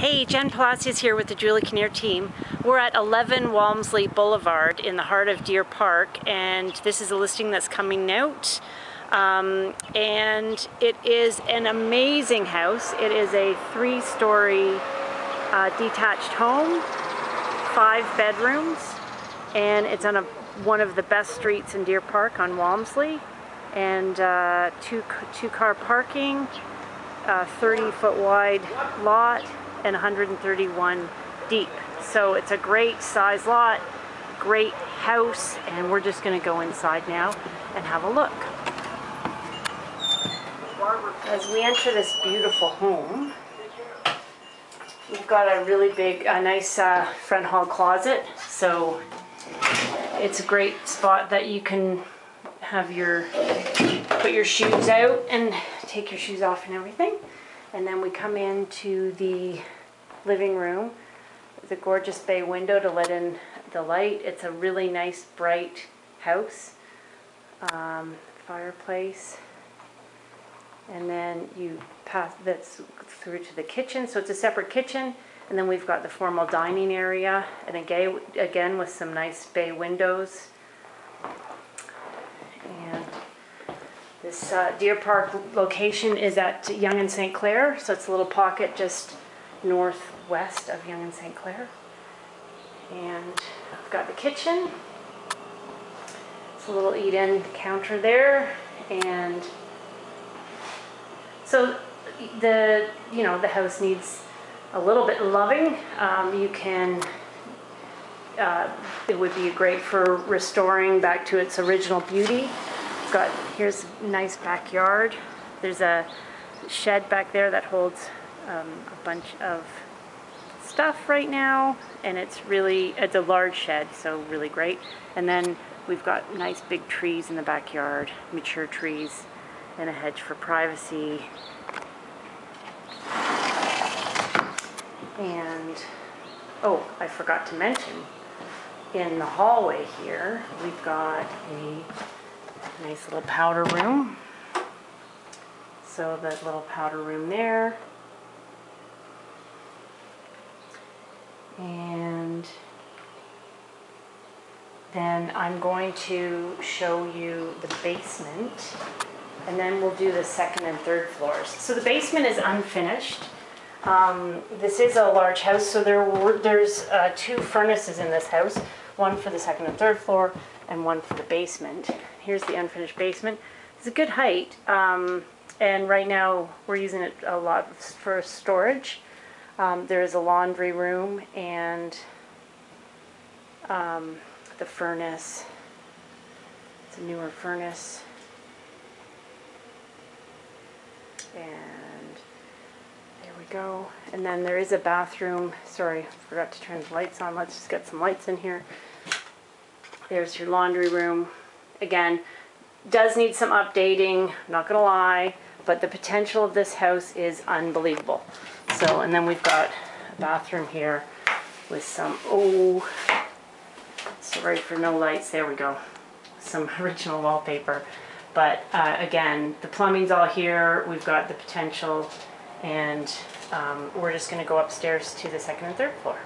Hey, Jen Palacios here with the Julie Kinnear team. We're at 11 Walmsley Boulevard in the heart of Deer Park and this is a listing that's coming out. Um, and it is an amazing house. It is a three-story uh, detached home, five bedrooms, and it's on a, one of the best streets in Deer Park on Walmsley and uh, two, two car parking, 30 foot wide lot and 131 deep. So it's a great size lot, great house, and we're just gonna go inside now and have a look. As we enter this beautiful home, we've got a really big, a nice uh, front hall closet. So it's a great spot that you can have your, put your shoes out and take your shoes off and everything. And then we come into the living room. The gorgeous bay window to let in the light. It's a really nice bright house. Um, fireplace. And then you pass that's through to the kitchen. So it's a separate kitchen. And then we've got the formal dining area. And again, again with some nice bay windows. This uh, Deer Park location is at Yonge and St. Clair, so it's a little pocket just northwest of Yonge and St. Clair. And I've got the kitchen. It's a little eat-in counter there, and so the you know the house needs a little bit loving. Um, you can uh, it would be great for restoring back to its original beauty got, here's a nice backyard. There's a shed back there that holds um, a bunch of stuff right now and it's really, it's a large shed, so really great. And then we've got nice big trees in the backyard, mature trees and a hedge for privacy. And, oh, I forgot to mention, in the hallway here, we've got a Nice little powder room. So that little powder room there. And then I'm going to show you the basement and then we'll do the second and third floors. So the basement is unfinished. Um, this is a large house, so there were, there's uh, two furnaces in this house, one for the second and third floor and one for the basement. Here's the unfinished basement. It's a good height, um, and right now we're using it a lot for storage. Um, there is a laundry room and um, the furnace. It's a newer furnace. And there we go. And then there is a bathroom. Sorry, forgot to turn the lights on. Let's just get some lights in here. There's your laundry room. Again, does need some updating, not gonna lie, but the potential of this house is unbelievable. So, and then we've got a bathroom here with some, oh, sorry for no lights, there we go. Some original wallpaper. But uh, again, the plumbing's all here, we've got the potential, and um, we're just gonna go upstairs to the second and third floor.